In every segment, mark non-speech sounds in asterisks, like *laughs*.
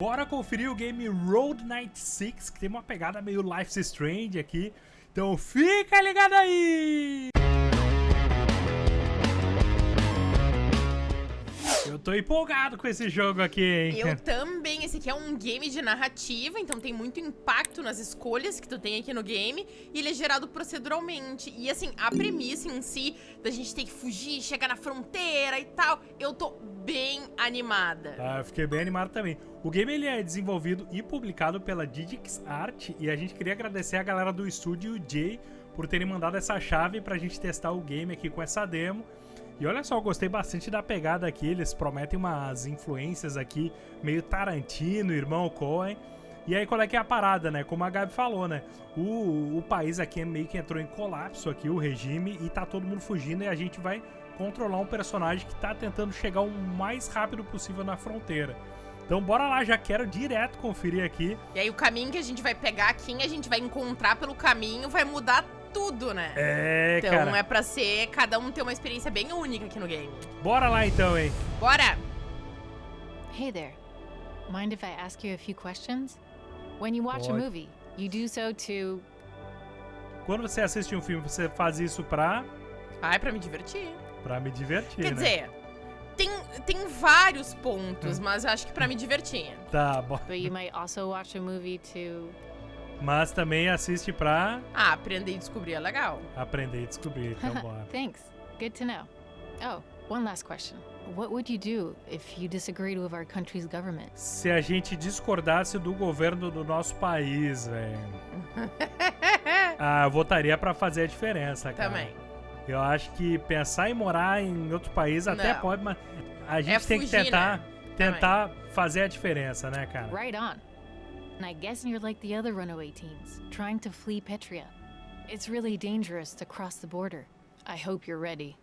Bora conferir o game Road 96, que tem uma pegada meio Life Strange aqui. Então fica ligado aí! Eu tô empolgado com esse jogo aqui, hein? Eu também. Esse aqui é um game de narrativa, então tem muito impacto nas escolhas que tu tem aqui no game. E ele é gerado proceduralmente. E assim, a premissa em si, da gente ter que fugir, chegar na fronteira e tal, eu tô bem animada. Ah, eu fiquei bem animado também. O game ele é desenvolvido e publicado pela Digix Art e a gente queria agradecer a galera do estúdio Jay por terem mandado essa chave pra gente testar o game aqui com essa demo. E olha só, eu gostei bastante da pegada aqui, eles prometem umas influências aqui, meio Tarantino, irmão Coen. E aí qual é que é a parada, né? Como a Gabi falou, né? O, o país aqui meio que entrou em colapso aqui, o regime, e tá todo mundo fugindo e a gente vai controlar um personagem que tá tentando chegar o mais rápido possível na fronteira. Então bora lá, já quero direto conferir aqui. E aí o caminho que a gente vai pegar, quem a gente vai encontrar pelo caminho, vai mudar tudo, né? É, então cara. é pra ser, cada um ter uma experiência bem única aqui no game. Bora lá então, hein? Bora! Hey there. Mind if I ask you a few questions? When you watch a Pode. movie, you do so to. Quando você assiste um filme, você faz isso pra, Ai, pra me divertir. pra me divertir, Quer né? dizer, tem, tem vários Hum. pontos, mas eu acho que pra me divertir. Tá, bom. But you might also watch a movie to. Mas também assiste pra Ah, aprender e descobrir é legal. aprender e descobrir, então *laughs* bora. Thanks. Good to know. Oh, one last question. What would you do if you disagreed with our country's government? Se a gente discordasse do governo do nosso país, velho. *laughs* ah, eu votaria pra fazer a diferença, cara. Também. Eu acho que pensar em morar em outro país até Não. pode, mas a gente É tem que fugir, tentar, né? tentar fazer a diferença, né, cara? Right on. And I guess you're like the other runaway teens, trying to flee Petria. It's really dangerous to cross the border. I hope you're ready.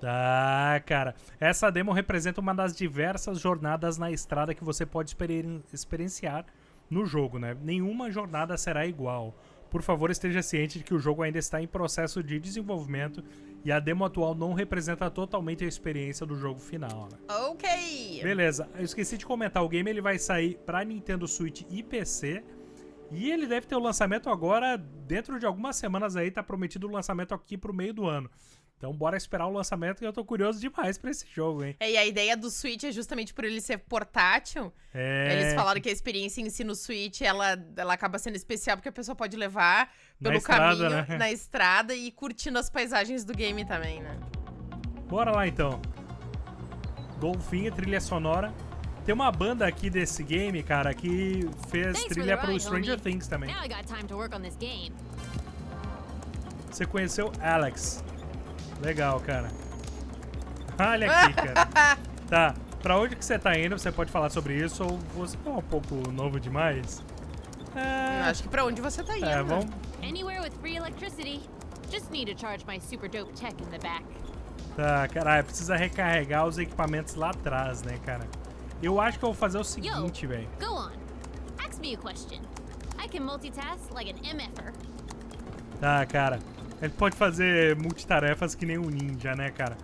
Tá, cara. Essa demo representa uma das diversas jornadas na estrada que você pode experien- experienciar no jogo, né? Nenhuma jornada será igual. Por favor, esteja ciente de que o jogo ainda está em processo de desenvolvimento e a demo atual não representa totalmente a experiência do jogo final, né? Ok. Beleza, eu esqueci de comentar, o game ele vai sair para Nintendo Switch e PC. E ele deve ter o lançamento agora, dentro de algumas semanas aí, tá prometido o lançamento aqui pro meio do ano. Então bora esperar o lançamento que eu tô curioso demais pra esse jogo, hein? É, E a ideia do Switch é justamente por ele ser portátil. É... Eles falaram que a experiência em si no Switch, ela, ela acaba sendo especial porque a pessoa pode levar pelo estrada, caminho, né? na estrada e curtindo as paisagens do game também, né? Bora lá então. Golfinho, trilha sonora. Tem uma banda aqui desse game, cara, que fez Thanks trilha pro ride, Stranger homie. Things também. Você conheceu Alex. Legal, cara. Olha aqui, cara. *laughs* Tá, pra onde que você tá indo? Você pode falar sobre isso ou você é um pouco novo demais? Eu É, acho que pra onde você tá indo. é vamos... Anywhere with free electricity. Just need to charge my super dope tech in the back. Tá, caralho, precisa recarregar os equipamentos lá atrás, né, cara? Eu acho que eu vou fazer o seguinte, velho. go on. Ask me a question. I can multitask like an MFer. Tá, cara. Ele pode fazer multitarefas que nem um ninja, né, cara?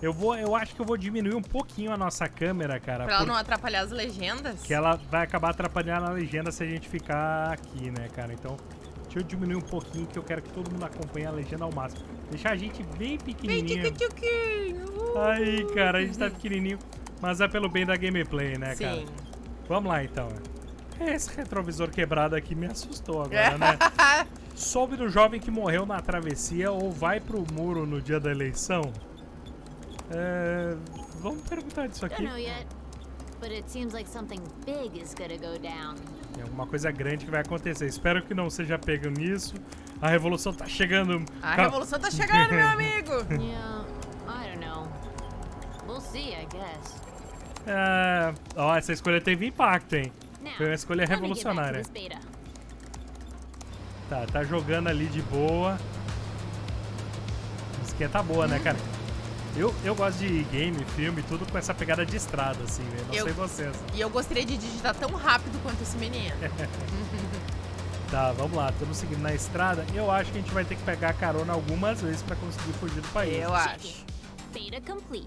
Eu vou, eu acho que eu vou diminuir um pouquinho a nossa câmera, cara. Pra ela não atrapalhar as legendas. Que ela vai acabar atrapalhando a legenda se a gente ficar aqui, né, cara? Então, deixa eu diminuir um pouquinho que eu quero que todo mundo acompanhe a legenda ao máximo. Deixar a gente bem pequenininho. tchucu. Uh. Aí, cara, a gente tá pequenininho, mas é pelo bem da gameplay, né, cara? Sim. Vamos lá, então. Esse retrovisor quebrado aqui me assustou agora, né? *laughs* Soube do jovem que morreu na travessia ou vai pro muro no dia da eleição? É... Vamos perguntar disso aqui. Tem alguma coisa grande que vai acontecer. Espero que não seja pego nisso. A revolução tá chegando. A Ca- revolução tá chegando, meu amigo. *laughs* Yeah, I don't know. We'll see, I guess. É... Ó, essa escolha teve impacto, hein? Foi uma escolha revolucionária. Tá, tá jogando ali de boa. A musiquinha tá boa, né, cara? Eu, eu gosto de game, filme, tudo com essa pegada de estrada, assim, velho. Não Eu- sei vocês. E eu gostaria de digitar tão rápido quanto esse menino. *laughs* *laughs* Tá, vamos lá, estamos seguindo na estrada. Eu acho que a gente vai ter que pegar carona algumas vezes pra conseguir fugir do país. Eu acho. Beta complete.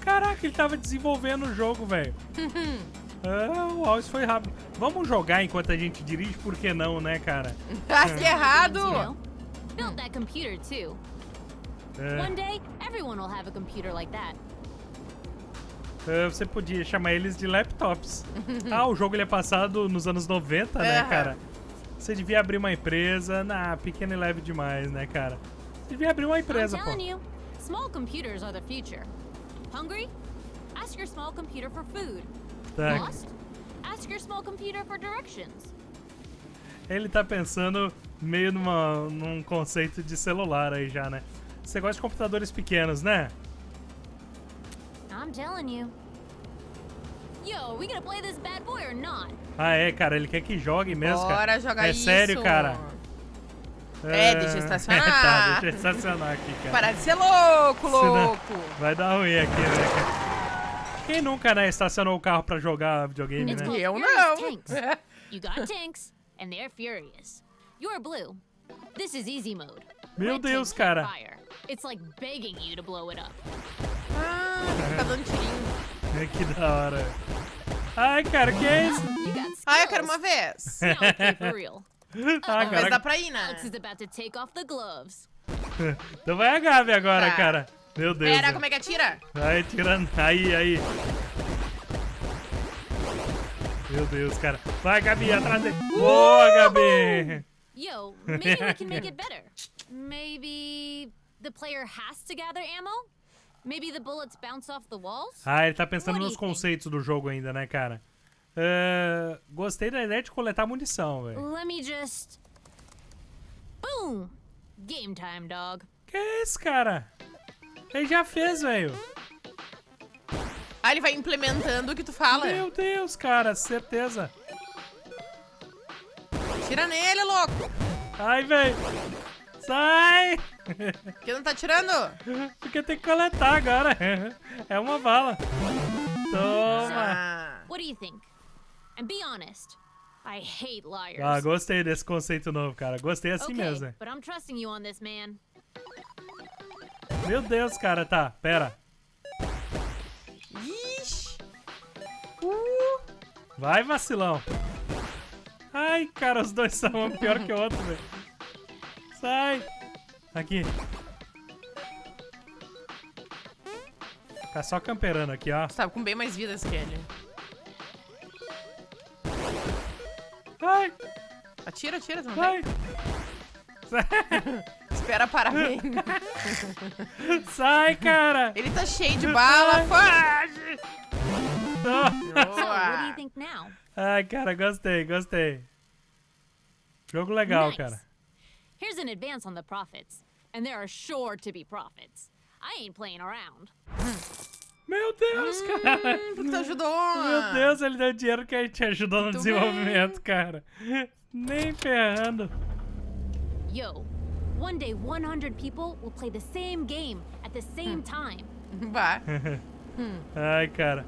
Caraca, ele tava desenvolvendo o jogo, velho. *laughs* Ah, uau, isso foi rápido. Vamos jogar enquanto a gente dirige, por que não, né, cara? *laughs* Acho que é errado. Built that computer too. É, One day, everyone will have a computer like that. é, você podia chamar eles de laptops. *laughs* ah, o jogo ele é passado nos anos 90, né, Aham. cara? Você devia abrir uma empresa. Na pequena e leve demais, né, cara? Você devia abrir uma empresa, pô. you, small computers are the future. Hungry? Ask your small computer for food. Tá. Ele tá pensando meio numa, num conceito de celular aí já, né? Você gosta de computadores pequenos, né? I'm telling you. Yo, we gonna play this bad boy or not? Ah, é, cara, ele quer que jogue mesmo, cara. Bora jogar é isso. sério, cara. É, deixa eu *laughs* estacionar. tá, deixa eu estacionar aqui, cara. Parar de ser louco, Senão louco. Vai dar ruim aqui, né, cara? Quem nunca, né, estacionou o carro pra jogar videogame, It's né? Eu não. *laughs* You got tanks, and they're furious. You're blue. This is easy mode. Meu Red Deus, tanks cara. Fire. It's like begging you to blow it up. Ah, tá *laughs* dando tirinho. que da hora. Ai, cara, que é isso? You got skills. Ah, eu quero uma vez. Now for real. *laughs* Ah, Uma vez dá cara. pra ir, né? Alex is about to take off the gloves. Então vai a Gabi agora, Tá. cara. Meu Deus. Pera, né? como é que atira? Vai tirando. Aí, aí. Meu Deus, cara. Vai, Gabi, atrás dele. Boa, Gabi. Yo, maybe we can make it better. Maybe the player has to gather ammo? Maybe the bullets bounce off the walls? Ah, ele tá pensando nos you think? conceitos do jogo ainda, né, cara? É, Gostei da ideia de coletar munição, velho. Let me just. Boom! Game time, dog. Que isso, cara? Ele já fez, velho. Ah, ele vai implementando o que tu fala. Meu Deus, cara, certeza. Tira nele, louco. Ai, velho. Sai! *laughs* Por que não tá tirando? Porque tem que coletar agora. É uma bala. Toma. Ah. What do you think? And be honest. I hate liars. Ah, gostei desse conceito novo, cara. Gostei assim okay, mesmo. but I'm trusting you on this, man. Meu Deus, cara, tá. Pera. Ixi. Vai, vacilão. Ai, cara, os dois são um pior que o outro, velho. Sai. Aqui. Tá só camperando aqui, ó. Tá com bem mais vidas que ele. Ai, Atira, atira, tem? Sai, *laughs* Espera parar bem. *laughs* sai, cara. Ele tá cheio de bala. Foge! Boa. you think now? Ai, cara, gostei, gostei. Jogo legal, Nice. cara. Here's an advance on the profits. And there are sure to be profits. I ain't playing around. Meu Deus, cara. Hum, porque tu ajudou. Meu Deus, ele deu dinheiro que a gente ajudou no Muito desenvolvimento, cara. Nem ferrando. Yo, one day 100 people will play the same game at the same time. *laughs* Vai. *laughs* Ai, cara.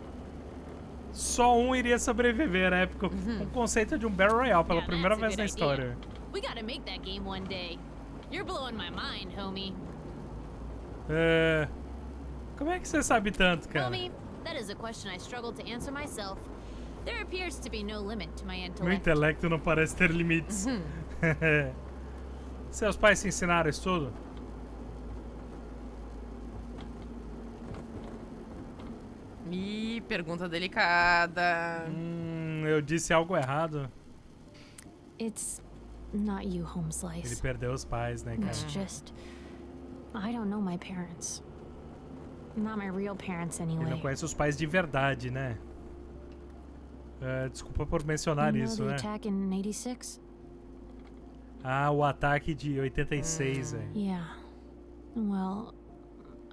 Só um iria sobreviver, né? Porque o conceito de um Battle Royale pela Yeah, primeira vez na idea. história. We gotta make that game one day. You're blowing my mind, homie. É... Como é que você sabe tanto, cara? Homie, that is a question I struggle to answer myself. There appears to be no limit to my Meu intellect. intelecto não parece ter limites. *laughs* Seus pais te ensinaram isso tudo? Ih, pergunta delicada. Hum, eu disse algo errado. It's not you, home Ele slice. perdeu os pais, né, cara? It's just I don't know my parents. Not my real parents Ele não anyway. conhece os pais de verdade, né? É, desculpa por mencionar you know isso, the né? attack in 86? Ah, o ataque de 86, Hum. velho. Yeah. Well,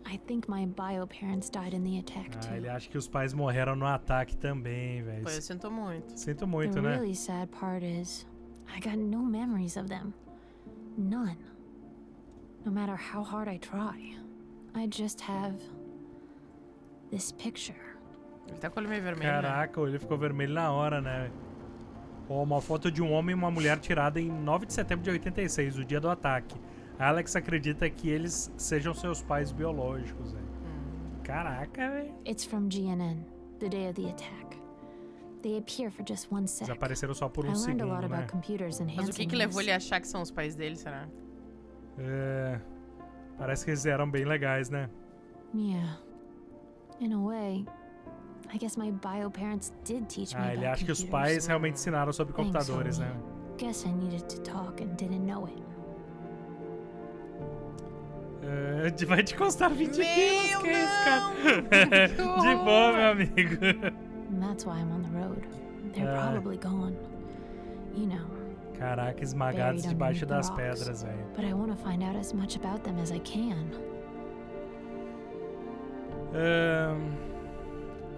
I think my bio parents died in the attack Ah, too. ele acha que os pais morreram no ataque também, velho. Pô, eu sinto muito. Sinto muito, the né? really sad part is I got no memories of them. None. No matter how hard I try. I just have this picture. Ele tá com o olho meio vermelho. né? Caraca, ele ficou vermelho na hora, né? Ó, uma foto de um homem e uma mulher tirada em 9 de setembro de 86, o dia do ataque. Alex acredita que eles sejam seus pais biológicos, velho. Caraca, velho. It's from GNN, the day of the attack. They appear for just one sec. Desapareceram só por um segundo, né? Mas o que que levou ele a achar que são os pais dele, será? É, parece que eles eram bem legais, né? Yeah. In a way, I guess my bio parents did teach me Ah, ele acha que os pais realmente ensinaram sobre computadores, né? Guess I needed to talk and didn't know it. É, de- vai te custar 20 Meu, quilos, que é isso, cara? *laughs* De boa, meu amigo. That's why I'm on the road. They're Ah. probably gone. You know, Caraca, esmagados debaixo das rocks. pedras, velho. but I want to find out as much about them as I can. Ahn,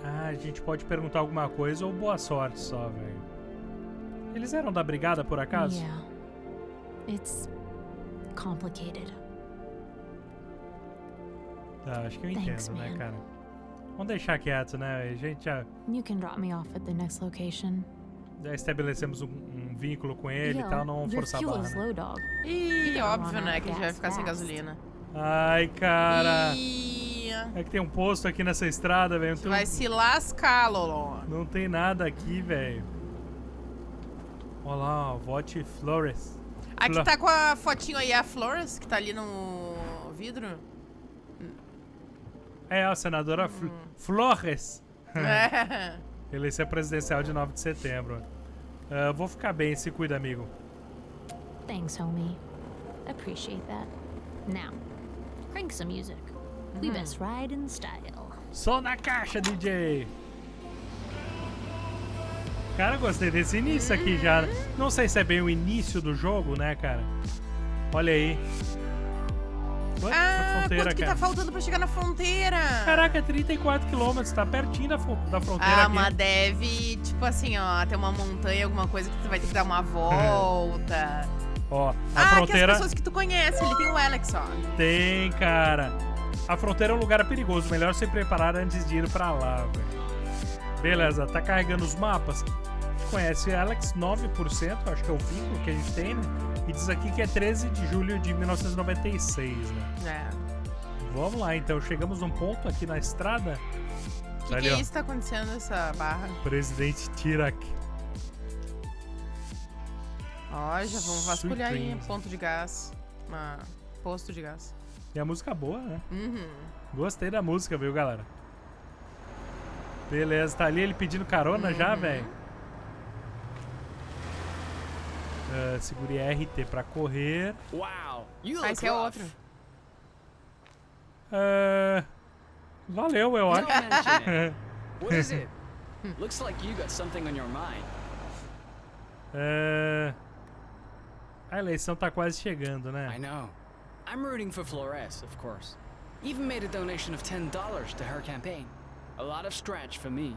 Ah, a gente pode perguntar alguma coisa ou boa sorte só, velho. Eles eram da brigada, por acaso? Yeah. It's complicated. Tá, acho que eu Thanks, entendo, né, man. cara? Vamos deixar quieto, né? A gente já, You can drop me off at the next location. já estabelecemos um, um vínculo com ele e tal, não vamos your forçar a fuel barra, is né? low, dog. Ih, óbvio, né? Que a gente vai ficar sem gasolina. Ai, cara. É que tem um posto aqui nessa estrada, velho. Tem- vai se lascar, Lolo. não tem nada aqui, velho. Olha lá, ó, vote Flores. Aqui Flo- tá com a fotinho aí, a Flores, que tá ali no vidro. É, a senadora Fl- Flores. É. *laughs* Eleição presidencial de 9 de setembro. Ah, vou ficar bem, se cuida, amigo. Thanks, homie. Appreciate that. Now, crank some music. We best ride in style. Som na caixa, DJ! Cara, gostei desse início aqui já. Não sei se é bem o início do jogo, né, cara? Olha aí. Ah, fronteira, quanto que cara. tá faltando pra chegar na fronteira? Caraca, 34 quilômetros, tá pertinho da, da fronteira Ah, aqui. mas deve, tipo assim, ó, ter uma montanha, alguma coisa que tu vai ter que dar uma *laughs* volta. Ó, a ah, que as fronteira pessoas que tu conhece, ele tem o Alex, ó. tem, cara. A fronteira é um lugar perigoso, melhor se preparar antes de ir pra lá, velho. Beleza, tá carregando os mapas. A gente conhece Alex, 9%, acho que é o vínculo que a gente tem, né? E diz aqui que é 13 de julho de 1996, né? É. Vamos lá, então. Chegamos num ponto aqui na estrada. O que, Ali, que é isso tá acontecendo nessa barra? Presidente Tirak. Ó, já vamos Sweet vasculhar aí, dreams. ponto de gás. Uma... Posto de gás. E a música boa, né? Uhum. Gostei da música, viu, galera? Beleza, tá ali ele pedindo carona já, Uhum. velho. Ah, segure RT pra correr. Wow, Ah, look esse é outro. Ah, valeu, eu acho. *laughs* What is it? Looks like you got something on your mind. Ah, a eleição tá quase chegando, I né? know. I'm rooting for Flores, of course. Even made a donation of $10 to her campaign. A lot of scratch for me.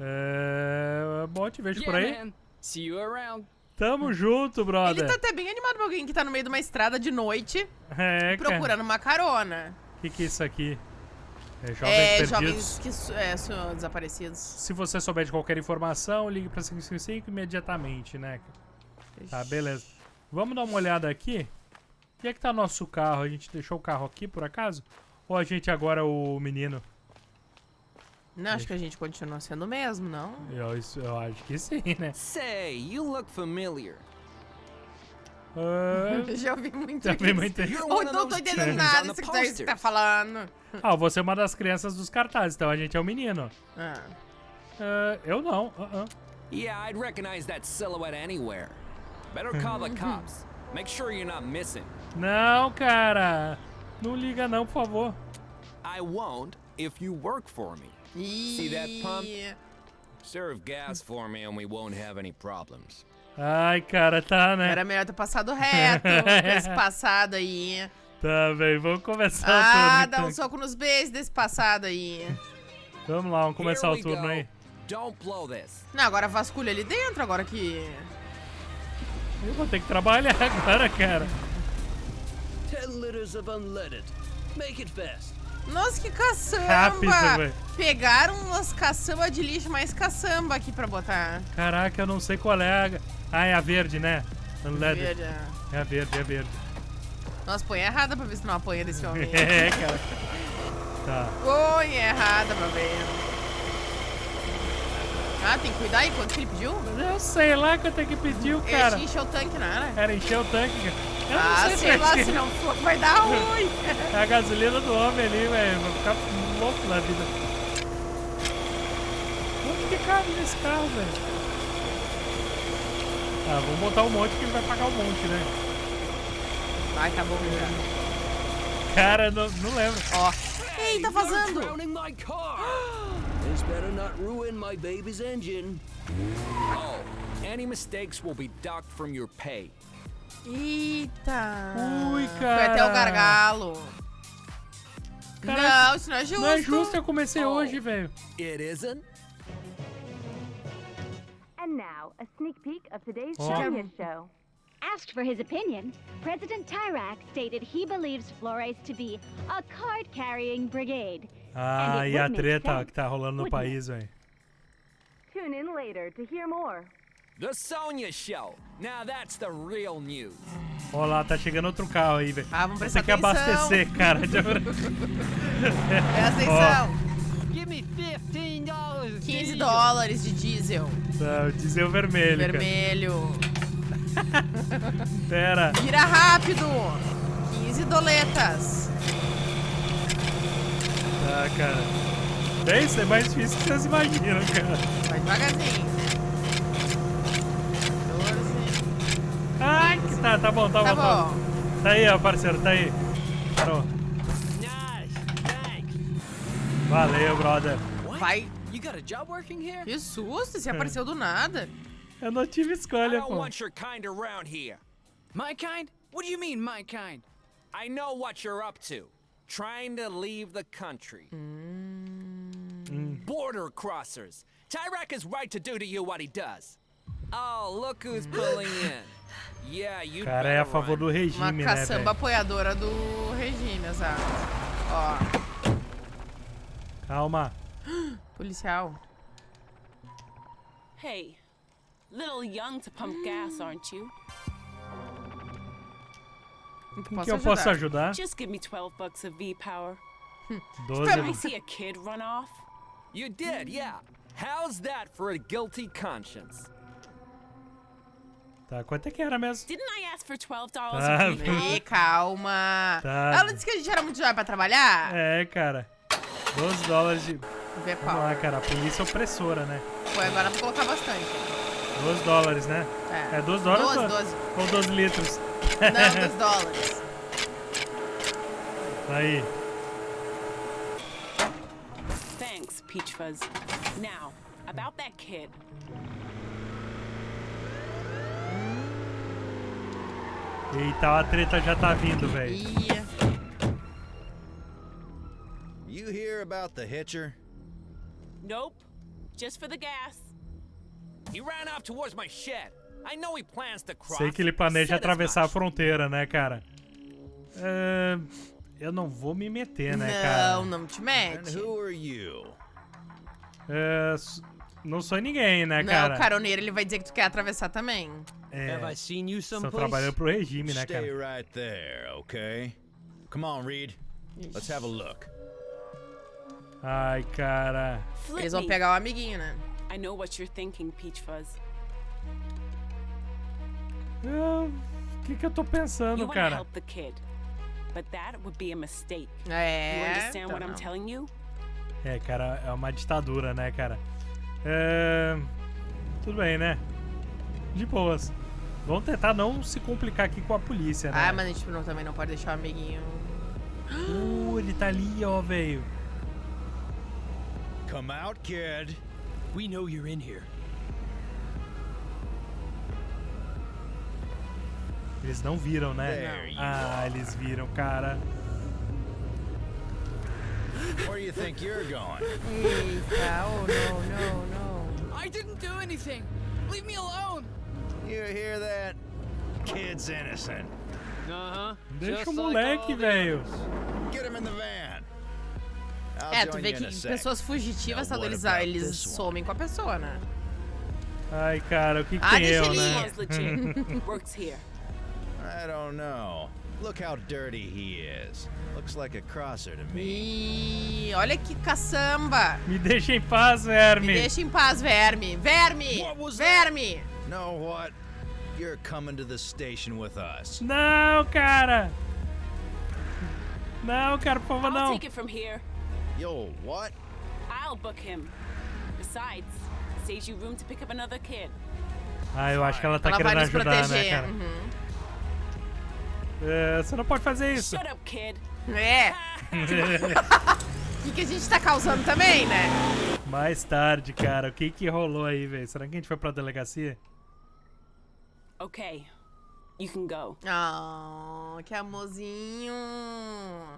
Ah, bom, te vejo por Yeah, aí. man. See you around. Tamo junto, brother. Ele tá até bem animado pra alguém que tá no meio de uma estrada de noite, *laughs* É, procurando uma carona. O que, que é isso aqui? É, jovens É, perdidos. jovens que é, são desaparecidos. Se você souber de qualquer informação, ligue pra 555 imediatamente, né? Tá, beleza. Vamos dar uma olhada aqui. Onde é que tá nosso carro? A gente deixou o carro aqui, por acaso? Ou a gente agora é o menino? Não, acho que a gente continua sendo o mesmo, não? Eu, isso, eu acho que sim, né? Say, you look familiar. Eu *laughs* já ouvi muito já vi isso. muito... One of não tô entendendo nada isso que tá- isso que tá posters. falando. Ah, você é uma das crianças dos cartazes, então a gente é o menino. Ah. Ah, eu não. ah, ah. Yeah, I'd recognize that silhouette anywhere. Better call the *laughs* cops. Make sure you're not missing. Não, cara. Não liga não, por favor. I won't if you work for me. See that pump? Ih, Serve gas for me and we won't have any problems. Ai, cara, tá, né? Era melhor ter passado reto *laughs* esse passado aí. Tá, velho. Vamos começar Ah, o turno. dá um então. soco nos beijos desse passado aí. Vamos lá, vamos começar Here o turno go. aí. Don't blow this. Não, agora vasculha ali dentro, agora que... Eu vou ter que trabalhar *laughs* agora, cara. 10 liters of unleaded. Make it fast. Nossa, que caçamba! Rápido. Pegaram umas caçamba de lixo, mais caçamba aqui pra botar. Caraca, eu não sei qual é a... Ah, é a verde, né? Unleaded. Verde, é. É a verde, é a verde. Nossa, põe errada pra ver se não apanha desse homem. *laughs* É, cara. Tá. Põe errada pra ver. Ah, tem que cuidar aí. Quanto que ele pediu? Eu sei lá quanto é que pediu, Ele cara. tinha encher o tanque, não era? Era encher o tanque, cara. Eu não Ah, sei, sei se lá, vai se não for, vai dar ruim. É a gasolina do homem ali, velho. Vai ficar louco na vida. Quanto que cabe nesse carro, velho? Ah, vamos botar um monte que ele vai pagar um monte, né? Ai, tá bom já. Cara, não, não lembro. Ó. Ei, tá vazando. drowning my car. this better not ruin my baby's engine. Oh, any mistakes will be docked from your pay. Eita. Ui, Foi até cara. o gargalo. Caraca, não, isso não é justo. Não é justo, eu comecei Oh. hoje, velho. It isn't? And now, a sneak peek of today's Oh. Show. Asked for his opinion, President Tyrak stated he believes Flores to be a card-carrying brigade. Ah, e a treta sense, que tá rolando no país, velho. Tune in later to hear more. The Sonya Show. Now that's the real news. Ó lá, tá chegando outro carro aí, velho. Ah, vamos Você prestar quer atenção. abastecer, cara. *laughs* Presta atenção. Give me fifteen dollars. 15 dólares de diesel. Tá, o diesel vermelho, Vermelho. cara. *laughs* Pera. Vira rápido. 15 doletas. Tá, cara. Bem, isso é mais difícil do que vocês imaginam, cara. Vai devagarzinho. 14. Ai, que tá, tá bom, tá, Tá bom, tá bom. Tá aí, ó, parceiro, tá aí. Parou. Valeu, brother. Vai. You got a job working here? Que susto, você apareceu do nada. Eu não tive I escolha, don't pô. want your kind around here. My kind? What do you mean, my kind? I know what you're up to. Trying to leave the country. Border crossers. Tyrak is right to do to you what he does. Oh, look who's pulling in. *laughs* Yeah, you O cara é a favor do Uma regime, né, caçamba velho? apoiadora do regime, exato. Ó, Calma. *gasps* policial. Hey, little young to pump gas, aren't you? Em que eu ajudar? posso ajudar? Just give me 12 bucks of V-Power. 12. *laughs* Did I see a kid run off? You did, yeah. How's that for a guilty conscience? Tá, quanto é que era mesmo? Didn't I ask for $12 Tá? Ih, calma. Tá. Ela disse que a gente era muito jovem pra trabalhar? É, cara. 12 dólares de... Vê Vamos pau. lá, cara. A polícia é opressora, né? Foi agora pra colocar bastante. 12 dólares, né? É, É 12 dólares 12, ou- 12. ou 12 litros? Não, 2 *laughs* dólares. Aí. Thanks, Peach Fuzz. Now, about that kid. Eita, a treta já tá vindo, velho. You hear about the hitcher? Nope. Just for the gas. He ran off towards my shed. I know he plans to cross. Sei que ele planeja atravessar a fronteira, né, cara? É, Eu não vou me meter, né, cara? não, não te And mete. who are you? É, Não sou ninguém, né, Não, cara? o caroneiro ele vai dizer que tu quer atravessar também. É, Have I seen you estão someplace? trabalhando pro regime, né, Stay cara? right there, okay? Come on, Reed. Let's have a look. Ai, cara. Eles vão pegar o amiguinho, né? I know what you're thinking, Peach Fuzz. O que que eu tô pensando, You cara? help the kid. But that would be a mistake. You É. understand então what I'm não. telling you? É, cara, é uma ditadura, né, cara? É... Tudo bem, né? De boas. Vamos tentar não se complicar aqui com a polícia, né? Ah, mas a gente não, também não pode deixar o amiguinho. Uh, ele tá ali, ó, velho. Come out, kid. We know you're in here. Eles não viram, né? Ah, eles viram, cara. Where do you think you're going? Eita, oh, não, não, não. I didn't do anything. Leave me alone. You hear that? Kid's innocent. Uh huh. Deixa o moleque, velho. Get him in the van. É, tu vê que pessoas fugitivas, quando eles, eles somem com a pessoa, né? Ai, cara, o que, que Ah, tem eu, né? *laughs* I don't know. Look how dirty he is. Looks like a crosser to me. E olha que caçamba. Me deixa em paz, verme. Me deixa em paz, verme. Verme! Verme! Know what? You're coming to the station with us. Não, cara. Não, cara, por favor, I'll não. take it from here. Yo, what? I'll book him. Besides, saves you room to pick up another kid. Ah, eu acho que ela tá Ela querendo ajudar, né, proteger. cara? Uhum. É, você não pode fazer isso. Shut up, kid. É. *laughs* O que, que a gente tá causando também, né? Mais tarde, cara, o que que rolou aí, velho? Será que a gente foi pra delegacia? Okay, you can go. Oh, que amorzinho.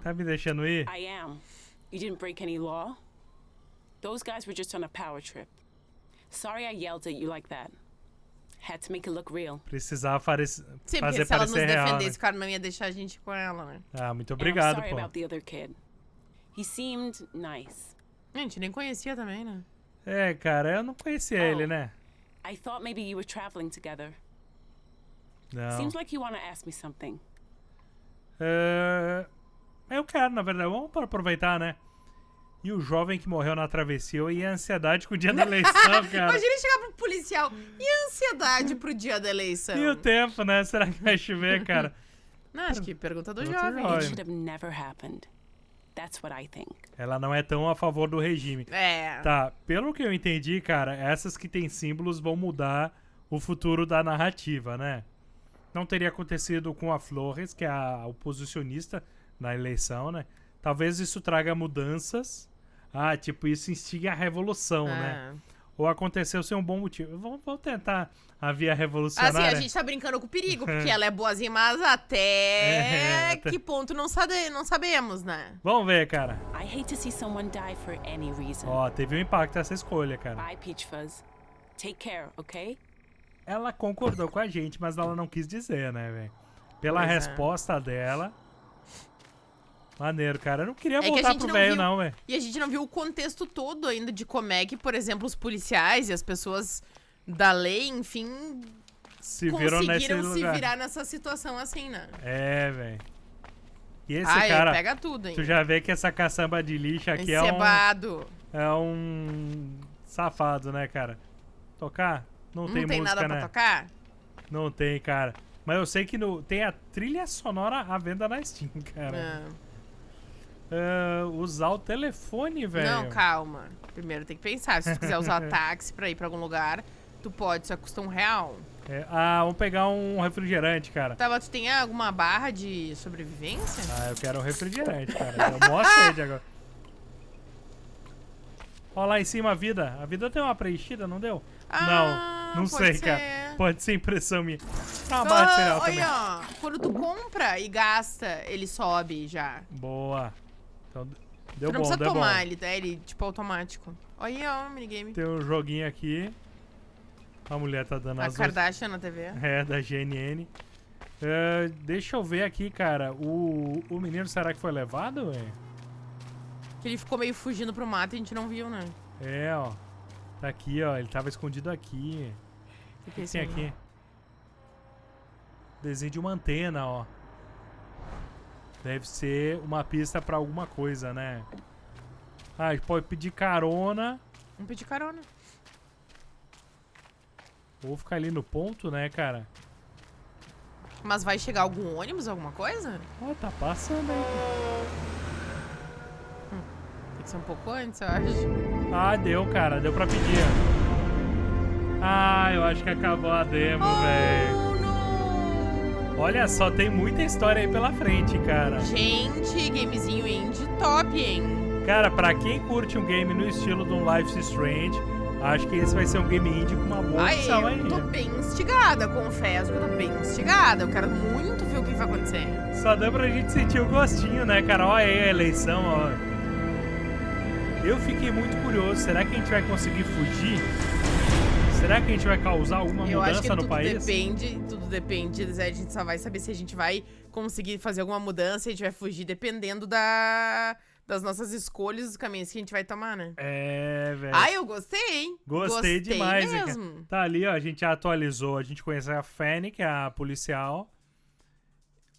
Tá me deixando ir? I am. You didn't break any law? Those guys were just on a power trip. Sorry I yelled at you like that. Had to make it look real. Precisava farece- Sim, fazer se ela nos parecer real, né? defendesse, o cara não ia deixar a gente com ela, né? Ah, muito And I'm obrigado, sorry pô. about the other kid. He seemed nice. A gente nem conhecia também, né? É, cara, eu não conhecia Oh. ele, né? I thought maybe you were traveling together. Não. Seems like you want to ask me something. É, Eu quero, na verdade. Vamos para aproveitar, né? E o jovem que morreu na travessia e a ansiedade com o dia da eleição, *laughs* cara. Imagina chegar pro policial e a ansiedade pro dia da eleição. E o tempo, né? Será que vai chover, cara? *laughs* Não, acho que pergunta do jovem. jovem. It should have never happened. That's what I think. Ela não é tão a favor do regime. É. Tá, pelo que eu entendi, cara, essas que têm símbolos vão mudar o futuro da narrativa, né? Não teria acontecido com a Flores, que é a oposicionista na eleição, né? Talvez isso traga mudanças. Ah, tipo, isso instiga a revolução, né? É. Ou aconteceu sem um bom motivo. Vamos, vamos tentar a via Assim, revolucionária. a gente tá brincando com o perigo, porque *laughs* ela é boazinha, mas até É, até- que ponto não, sabe, não sabemos, né? Vamos ver, cara. I hate to see someone die for any reason. Ó, teve um impacto essa escolha, cara. Bye, Peach Fuzz. Take care, okay? Ela concordou com a gente, mas ela não quis dizer, né, velho? Pela Pois é. resposta dela. Maneiro, cara. Eu não queria É que voltar gente pro velho, viu- não, velho. E a gente não viu o contexto todo ainda de como é que, por exemplo, os policiais e as pessoas da lei, enfim, Se conseguiram se lugar. virar nessa situação assim, né? É, velho. E esse Ai, cara. pega tudo, hein? Tu já vê que essa caçamba de lixo aqui é um, Encebado. é um safado, né, cara? Tocar? Não, Não tem, tem música, nada né? pra tocar? Não tem, cara. Mas eu sei que no, tem a trilha sonora à venda na Steam, *laughs* cara. É. Ah, usar o telefone, velho. Não, calma. Primeiro tem que pensar. Se tu quiser usar *laughs* táxi pra ir pra algum lugar, tu pode, só custa um real. É, ah, vamos pegar um refrigerante, cara. Tá, mas tu tem alguma barra de sobrevivência? Ah, eu quero um refrigerante, cara. Eu mó sede agora. Ó lá em cima a vida. A vida deu uma preenchida, não deu? Ah, não, não sei, ser. cara. Pode ser impressão minha. Tá uma barra de cereal Ah, também. olha, ó, quando tu compra e gasta, ele sobe já. Boa. Então, deu tu não bom, precisa deu tomar, bom. ele, é ele tipo automático. Olha, ó, minigame. Tem um joguinho aqui. A mulher tá dando A as Kardashian na TV. É, da GNN. É, deixa eu ver aqui, cara. O, o menino, será que foi levado, velho? Que ele ficou meio fugindo pro mato e a gente não viu, né? É, ó. Tá aqui, ó. Ele tava escondido aqui. O que, que é que tem aqui? Desenho de uma antena, ó. Deve ser uma pista pra alguma coisa, né? Ah, a gente pode pedir carona Vamos pedir carona. ou ficar ali no ponto, né, cara? Mas vai chegar algum ônibus, alguma coisa? Ó, tá passando aí. Tem que ser um pouco antes, eu acho. Ah, deu, cara. Deu pra pedir. Ah, eu acho que acabou a demo, velho. Olha só, tem muita história aí pela frente, cara. Gente, gamezinho indie top, hein? Cara, pra quem curte um game no estilo de um Life is Strange, acho que esse vai ser um game indie com uma boa Ai, opção aí. eu tô bem instigada, confesso que eu tô bem instigada. Eu quero muito ver o que vai acontecer. Só deu pra gente sentir o gostinho, né, cara? Olha aí a eleição, ó. Eu fiquei muito curioso. Será que a gente vai conseguir fugir? Será que a gente vai causar alguma eu acho que mudança no tudo país? depende, depende, a gente só vai saber se a gente vai conseguir fazer alguma mudança, se a gente vai fugir dependendo da, das nossas escolhas, dos caminhos que a gente vai tomar, né? É, velho. Ai, eu gostei, hein? Gostei, demais, hein, mesmo. Tá ali, ó. A gente atualizou. A gente conhece a Fanny, que é a policial.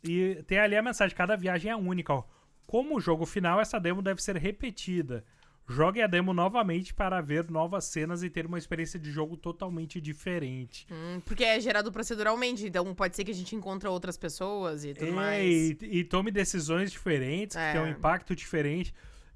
E tem ali a mensagem: cada viagem é única. Ó. Como o jogo final, essa demo deve ser repetida. Jogue a demo novamente para ver novas cenas e ter uma experiência de jogo totalmente diferente. Hum, porque é gerado proceduralmente, então pode ser que a gente encontre outras pessoas e tudo É, mais. e, e tome decisões diferentes, que É. tem um impacto diferente.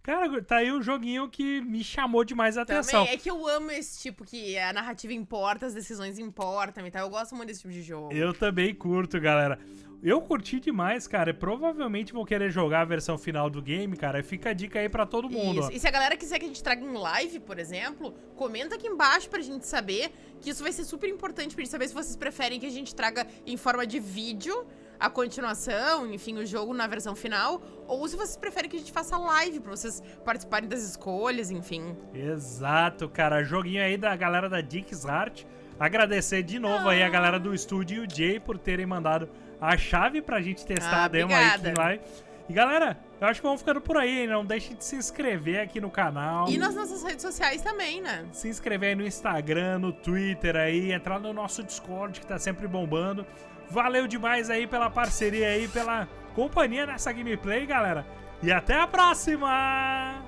Cara, tá aí um joguinho que me chamou demais a atenção. Também é que eu amo esse tipo que a narrativa importa, as decisões importam e tal. Eu gosto muito desse tipo de jogo. Eu também curto, galera. Eu curti demais, cara. Provavelmente vou querer jogar a versão final do game, cara. Fica a dica aí pra todo mundo. Isso. ó. E se a galera quiser que a gente traga em live, por exemplo, comenta aqui embaixo pra gente saber, que isso vai ser super importante pra gente saber se vocês preferem que a gente traga em forma de vídeo a continuação, enfim, o jogo na versão final, ou se vocês preferem que a gente faça live pra vocês participarem das escolhas, enfim. Exato, cara. Joguinho aí da galera da Dix Art. Agradecer de novo aí a galera do estúdio e o Jay por terem mandado a chave pra gente testar Ah, a demo aí obrigada. em live. E galera, eu acho que vamos ficando por aí, hein? Não deixe de se inscrever aqui no canal. E nas nossas redes sociais também, né? se inscrever aí no Instagram, no Twitter aí, entrar no nosso Discord que tá sempre bombando. Valeu demais aí pela parceria aí, pela companhia nessa gameplay, galera. E até a próxima!